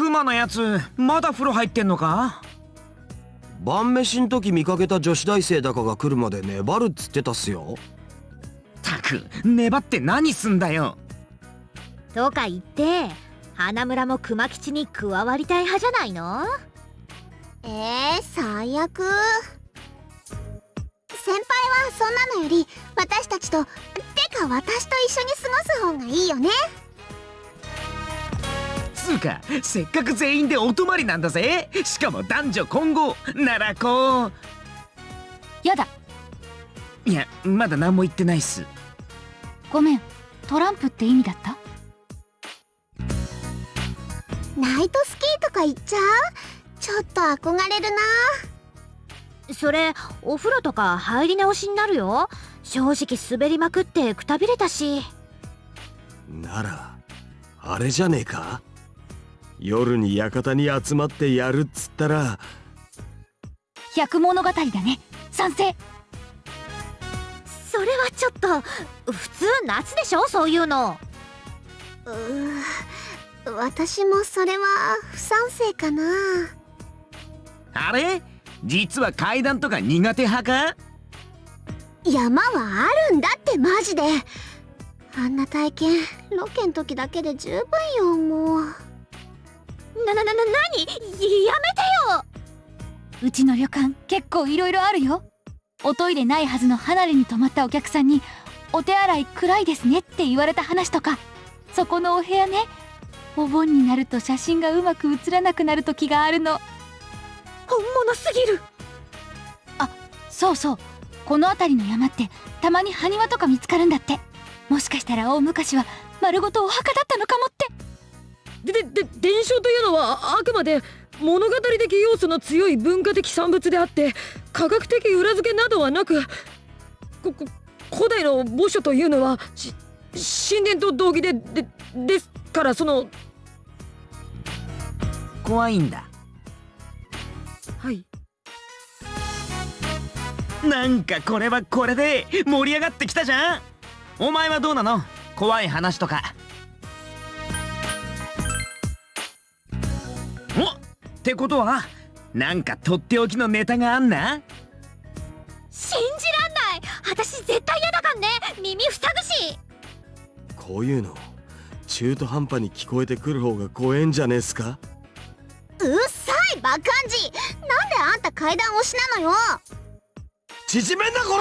クマのやつまだ風呂入ってんのか？晩飯ん時見かけた女子大生だかが来るまで粘るっつってたっすよ。たく粘って何すんだよ。とか言って花村も熊吉に加わりたい派じゃないの？えー、最悪。先輩はそんなのより私たちとてか私と一緒に過ごす方がいいよねつうか。せっかく全員でお泊まりなんだぜ。しかも男女混合。ならこう。やだ。いやまだ何も言ってないっす。ごめん。トランプって意味だった？ナイトスキーとか行っちゃう？ちょっと憧れるな。それお風呂とか入り直しになるよ。正直滑りまくってくたびれたし。ならあれじゃねえか？夜に館に集まってやるっつったら。百物語だね。賛成。それはちょっと普通夏でしょ？そういうの。うー私もそれは不賛成かな。あれ？実は階段とか苦手派か？山はあるんだってマジで。あんな体験ロケん時だけで十分よもうなななな何？やめてよ！うちの旅館結構いろいろあるよ。おトイレないはずの離れに泊まったお客さんに「お手洗い暗いですね」って言われた話とかそこのお部屋ね。お盆になると写真がうまく写らなくなる時があるの。本物すぎる！あそうそう。この辺りの山ってたまに埴輪とか見つかるんだって。もしかしたら大昔は丸ごとお墓だったのかもってででで伝承というのはあくまで物語的要素の強い文化的産物であって科学的裏付けなどはなくここ古代の墓所というのはし神殿と同義ででですからその怖いんだ。はい。なんかこれはこれで盛り上がってきたじゃん。お前はどうなの？怖い話とかおってことはなんかとっておきのネタがあんな？信じらんない。私絶対嫌だかんね。耳塞ぐし。こういうの中途半端に聞こえてくる方が怖えんじゃねえっすか？うっさいバカンジなんであんた階段推しなのよ。縮めんなこ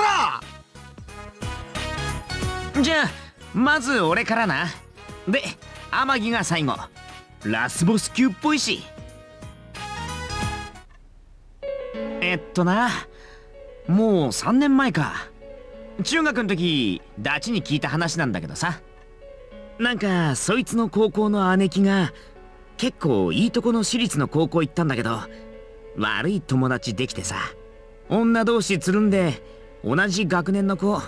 ら！じゃあまず俺からな。で天城が最後。ラスボス級っぽいしえっとな。もう3年前か。中学の時ダチに聞いた話なんだけどさ。なんかそいつの高校の姉貴が結構いいとこの私立の高校行ったんだけど悪い友達できてさ。女同士つるんで同じ学年の子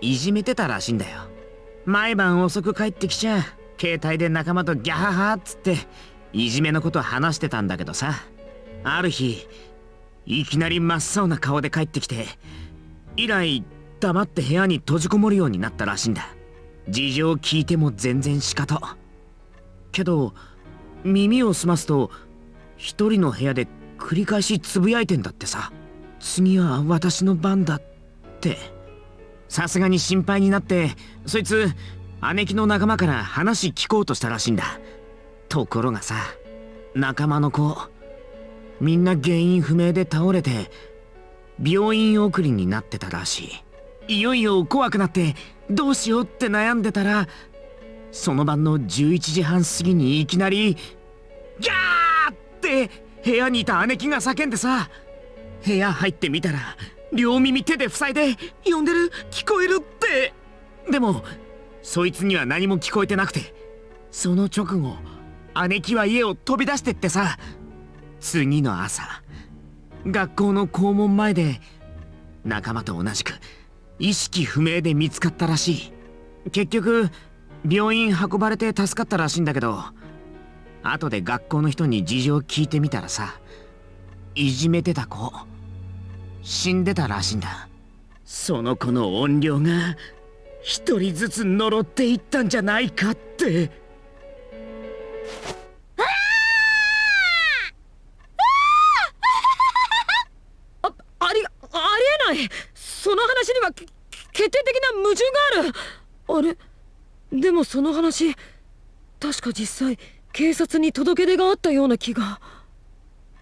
いじめてたらしいんだよ。毎晩遅く帰ってきちゃ携帯で仲間とギャハハっつっていじめのこと話してたんだけどさ。ある日いきなり真っ青な顔で帰ってきて以来黙って部屋に閉じこもるようになったらしいんだ。事情聞いても全然仕方。けど耳を澄ますと一人の部屋で繰り返しつぶやいてんだってさ。次は私の番だって。さすがに心配になってそいつ姉貴の仲間から話聞こうとしたらしいんだ。ところがさ仲間の子みんな原因不明で倒れて病院送りになってたらしい。いよいよ怖くなってどうしようって悩んでたらその晩の11時半過ぎにいきなりギャーって部屋にいた姉貴が叫んでさ部屋入ってみたら両耳手で塞いで呼んでる聞こえるって。でもそいつには何も聞こえてなくてその直後姉貴は家を飛び出してってさ次の朝学校の校門前で仲間と同じく意識不明で見つかったらしい。結局病院運ばれて助かったらしいんだけど後で学校の人に事情聞いてみたらさいじめてた子死んでたらしいんだ。その子の怨霊が一人ずつ呪っていったんじゃないかって。その話確か実際警察に届け出があったような気が。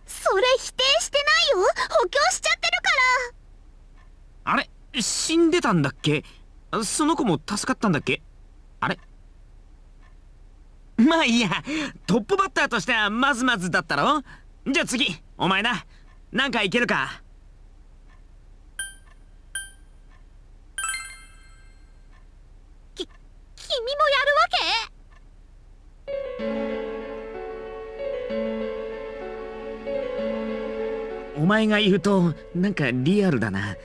それ否定してないよ。補強しちゃってるから。あれ死んでたんだっけ？その子も助かったんだっけ？あれ？まあいいや。トップバッターとしてはまずまずだったろ？じゃあ次お前な。なんかいけるか？君もやお前が言うとなんかリアルだな。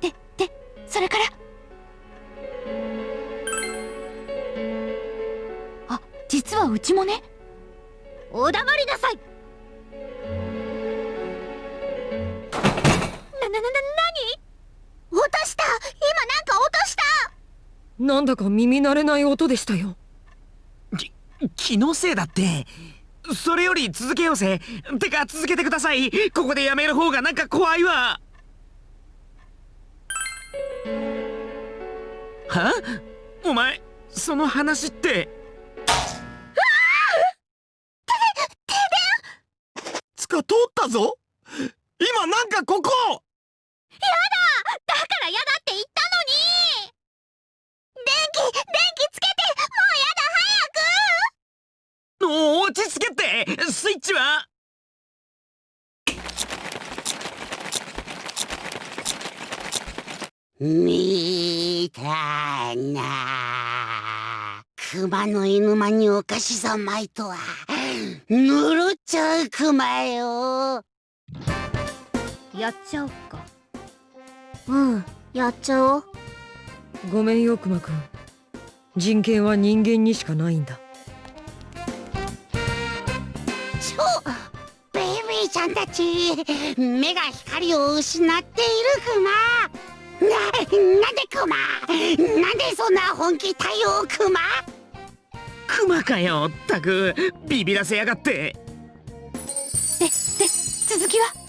ででそれから？あ実はうちもね。けお黙りなさい。なななな何？落とした？今なんか落とした？なんだか耳慣れない音でしたよ。き気のせいだってそれより続けようぜ。てか続けてください。ここでやめる方がなんか怖いわ。は？お前その話って。つか通ったぞ。今なんかここ！だ！から嫌だって言ったのに！電気電気つけてもうやだ早くお落ち着けってスイッチは。見たな熊の犬間にお菓子三昧とはぬるっちゃう熊よ。やっちゃおっか。うんやっちゃおう。ごめんよクマくん。人権は人間にしかないんだちゃんたち目が光を失っている熊な、なんで熊なんでそんな本気対応熊クマかよったくビビらせやがって。でで続きは？